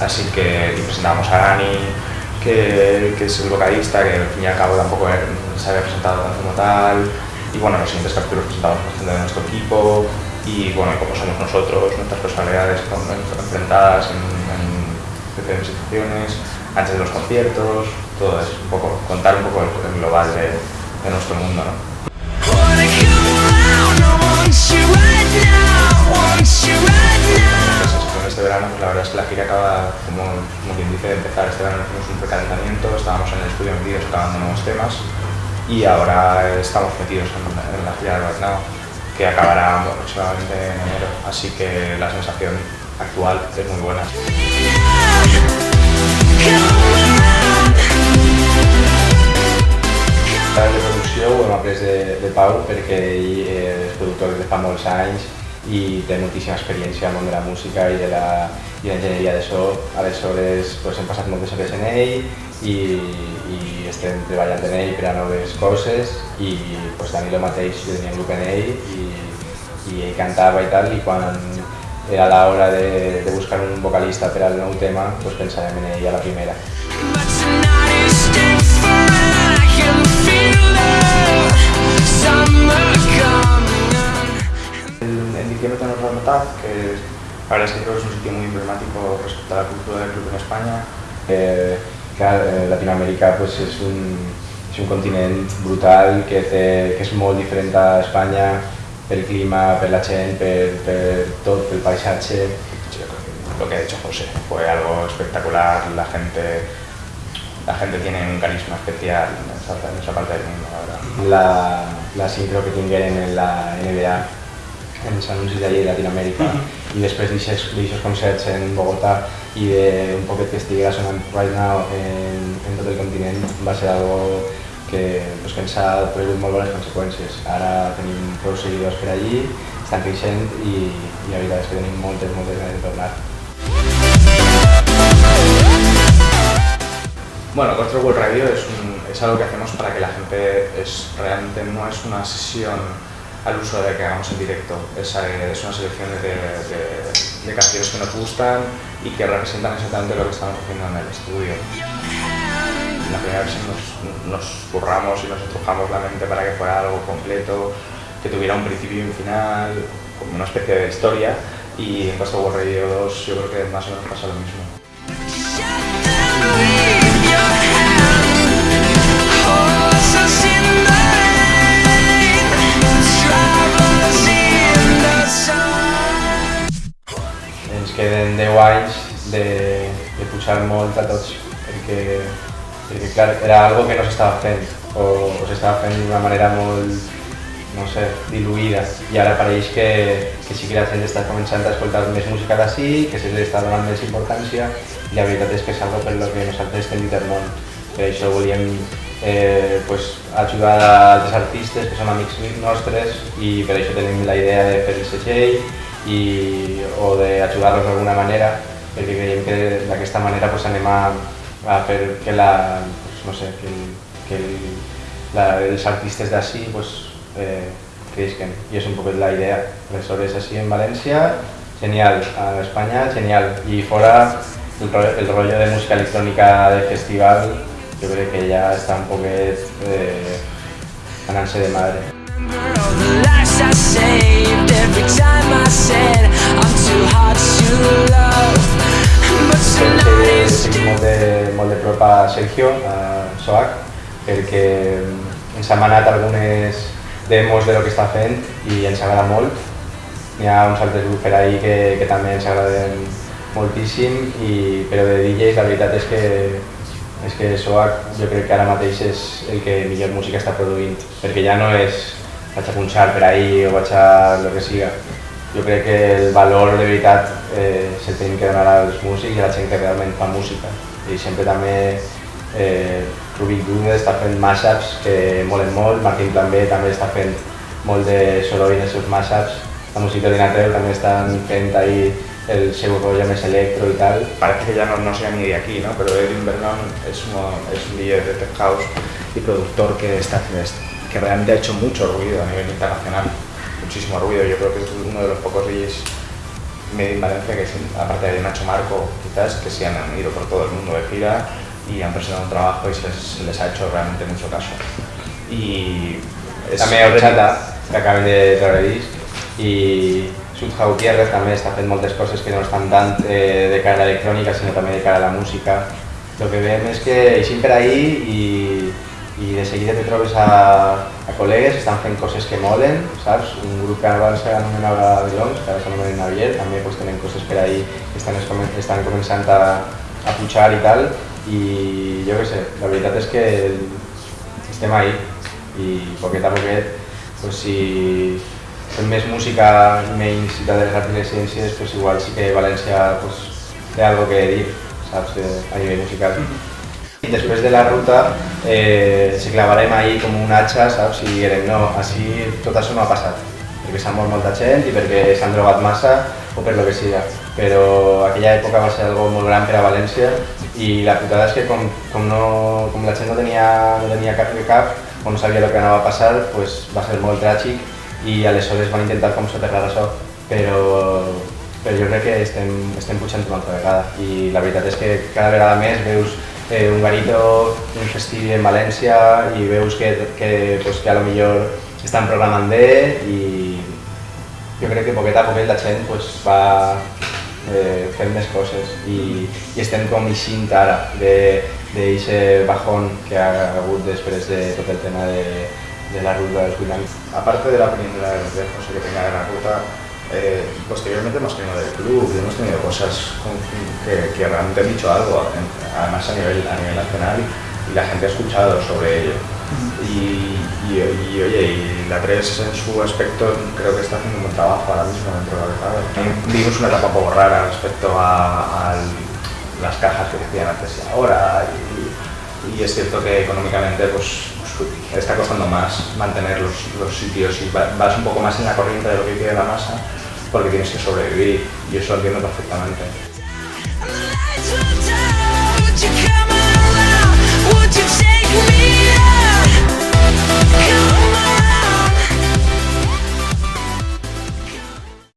Así que presentamos a Dani, que, que, es el vocalista, que al fin y al cabo tampoco se había presentado como tal. Y bueno, en los siguientes capítulos presentamos a gente de nuestro equipo y bueno, cómo somos nosotros, nuestras personalidades enfrentadas en, en diferentes situaciones, antes de los conciertos, todo eso, un poco, contar un poco el, el global de, de nuestro mundo. ¿no? Este verano, pues la verdad es que la gira acaba, como, como quien dice, de empezar. Este verano hicimos un precalentamiento, estábamos en el estudio metidos grabando nuevos temas y ahora estamos metidos en, la gira Right Now, que acabará aproximadamente en enero. Así que la sensación actual és molt bona. De producció ho hem après de, de Pau perquè ell és productor de fa molts anys i té moltíssima experiència al món de la música i de l'enginyeria de so. Aleshores pues, hem passat moltes hores en ell i, i estem treballant en ell per a noves coses i pues, Danilo mateix tenia un grup en ell i, i ell cantava i tal i quan era la hora de, de buscar un vocalista per al nou tema, pues pensàvem en ell a la primera. Que la verdad es que creo que es un sitio muy emblemático respecto a la cultura del club en España. Eh, eh, Latinoamèrica pues, és, un, és un continent brutal que, té, que és molt diferent a Espanya, pel clima, per la gent, per, per tot, pel paisatge. Lo que ha hecho José fue algo espectacular, la gente, la gente tiene un carisma especial en esa, en esa parte del mundo, la verdad. La, la sincro que tingueren en la NBA, en els anuncis d'allí de Latinoamèrica, uh -huh. i després d'aixòs concerts en Bogotà i d'un poquet que estiguera sonant right now en, en tot el continent va ser algo que, pues, que ens ha tragut molt bones conseqüències. Ara tenim prou seguidors per allí, estan creixent i, i la veritat és que tenim moltes, moltes ganes de tornar. Bueno, Control World Radio es, un, es algo que hacemos para que la gente es, realmente no es una sesión al uso de que hagamos en directo, es, una selección de, canciones que nos gustan y que representan exactamente lo que estamos haciendo en el estudio. La primera versión nos, nos curramos y nos estrujamos la mente para que fuera algo completo, que tuviera un principio y un final, como una especie de historia, y en Costa World Radio 2 yo creo que más o menos pasa lo mismo. Anys de, de pujar molt a tots, perquè, perquè clar, era algo que no s'estava fent, o, o s'estava fent d'una manera molt, no sé, diluïda, i ara pareix que, que sí que la gent està començant a escoltar més música d'ací, que se li està donant més importància, i la veritat és que és algo per lo que nosaltres estem món. Per això volíem eh, pues, ajudar a altres artistes que són amics nostres i per això tenim la idea de fer el segell i, o d'ajudar-los d'alguna manera perquè creiem que d'aquesta manera pues, anem a, fer que, la, pues, no sé, que, que el, la, els artistes d'ací pues, eh, creixen i és un poc la idea. Aleshores, així en València, genial. A Espanya, genial. I fora, el, el rollo de música electrònica de festival, jo crec que ja està un poquet eh, de madre. Seguim molt de, molt de prop a Sergio, a Soac, perquè ens ha manat algunes demos de lo que està fent i ens agrada molt. Hi ha uns altres grups per ahí que, que també ens agraden moltíssim, i, però de DJs la veritat és que és que Soac jo crec que ara mateix és el que millor música està produint, perquè ja no és vaig a punxar per ahí o vaig a lo que siga. Jo crec que el valor de veritat eh, se'l tenim que donar als músics i a la gent que realment fa música. I sempre també eh, Rubik Dune està fent mashups que molen molt, Martín també també està fent molt de soroll en els seus mashups, la música de Natreu també estan fent ahí el seu rollo més electro y tal. Parece que ya no, no sea ni de aquí, ¿no? pero Edwin Vernon es, uno, es un DJ de tech house y productor que, está, que realmente ha hecho mucho ruido a nivel internacional, muchísimo ruido. Yo creo que es uno de los pocos DJs Made in Valencia, que aparte de Nacho Marco, quizás, que sí han ido por todo el mundo de gira y han presentado un trabajo y se les, ha hecho realmente mucho caso. Y también Ochata, que acaben de traer y Sutja Gutiérrez també està fent moltes coses que no estan tant eh, de cara a l'electrònica sinó també de cara a la música. El que veiem és que eixim per ahí i, i de seguida te trobes a, a col·legues que estan fent coses que molen, saps? Un grup que abans s'anomenava Belongs, que ara s'anomena Navier, també pues, tenen coses per ahí que estan, estan començant a, a pujar i tal, i jo què sé, la veritat és que estem ahí i poquet a poquet, pues, si fem més música menys de les arts i les ciències, pues, igual sí que València pues, té algo que dir, saps, a nivell musical. I després de la ruta eh, se clavarem ahí com un hacha, saps, i direm, no, així tot això no ha passat, perquè s'ha mort molta gent i perquè s'han drogat massa o per lo que sigui. Però aquella època va ser algo molt gran per a València i la putada és que com, com, no, com la gent no tenia, no tenia cap de cap, o no sabia el que anava a passar, pues va ser molt tràgic i aleshores van intentar com soterrar això, però, però jo crec que estem, estem pujant una altra vegada i la veritat és que cada vegada més veus eh, un garito, un festivi en València i veus que, que, pues, que a lo millor estan programant bé i jo crec que poquet a poquet la gent pues, va, eh, fent més coses i, i estem com eixint ara d'aquest bajón que ha hagut després de tot el tema de, de la ruta dels 8 anys. Aparte de la opinión de, José que tenga de la ruta, eh, posteriormente hemos tenido del club y hemos tenido cosas que, que realmente han dicho algo, además a nivel, a nivel nacional, y la gente ha escuchado sobre ello. Y, y, oye, y la 3 en su aspecto creo que está haciendo un buen trabajo ahora mismo dentro de la Vimos una etapa un poco rara respecto a, las cajas que decían antes y ahora y, es cierto que económicamente pues, pues, está costando más mantener los, los sitios y vas un poco más en la corriente de lo que quiere la masa porque tienes que sobrevivir y eso lo entiendo perfectamente.